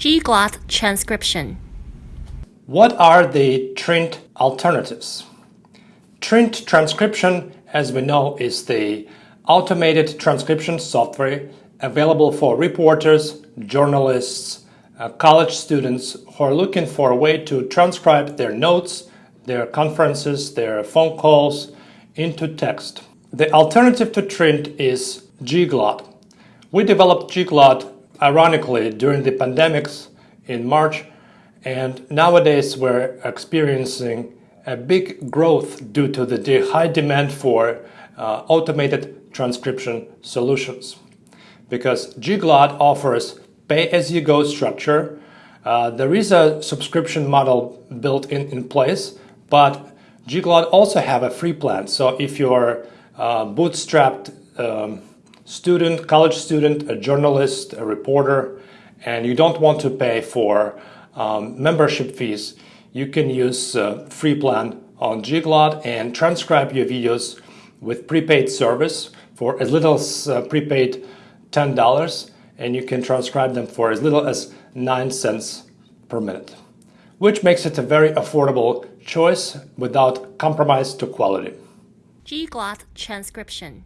Gglot transcription. What are the Trint alternatives? Trint transcription, as we know, is the automated transcription software available for reporters, journalists, uh, college students who are looking for a way to transcribe their notes, their conferences, their phone calls into text. The alternative to Trint is Gglot. We developed Gglot ironically during the pandemics in March and nowadays we're experiencing a big growth due to the high demand for uh, automated transcription solutions because Gglot offers pay-as-you-go structure. Uh, there is a subscription model built in, in place, but Gglot also have a free plan. So if you're uh, bootstrapped um, student, college student, a journalist, a reporter, and you don't want to pay for um, membership fees, you can use a free plan on Gglot and transcribe your videos with prepaid service for as little as uh, prepaid $10 and you can transcribe them for as little as 9 cents per minute, which makes it a very affordable choice without compromise to quality. Gglot transcription.